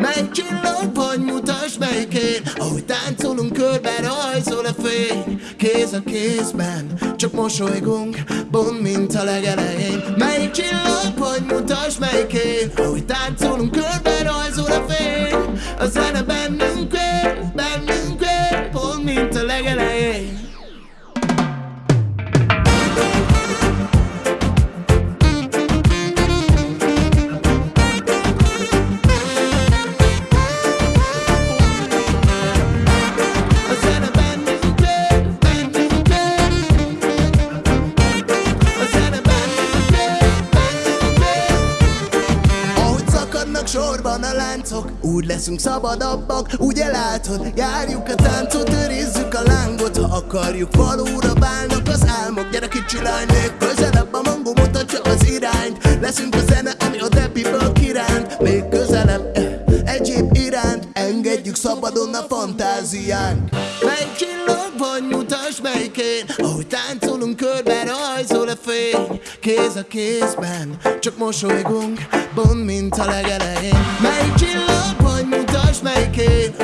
Megcsillag vagy mutasd melyik én. Ahogy táncolunk körbe rajzol a fény. Kéz a kézben, csak mosolygunk Bond, mint a legelején. Melyik csillag vagy mutasd melyik Ahogy táncolunk körbe rajzol a fény. A zene bennünk él, bennünk él Pont, mint a legelején. Sorban a láncok Úgy leszünk szabadabbak, ugye látod Járjuk a táncot, őrizzük a lángot. Ha akarjuk, valóra válnak az álmok. Gyere kicsi lány, közelebb A mangó mutatja az irányt. Leszünk a zene, ami a debiből kiránt Még közelebb, eh, egyéb iránt. Engedjük szabadon a fantáziánk. Csillag vagy mutasd melyikén Ahogy táncolunk körbe rajzol a fény. Kéz a kézben, csak mosolygunk Bont, mint a legelején. Melyik csillag vagy mutasd melyikén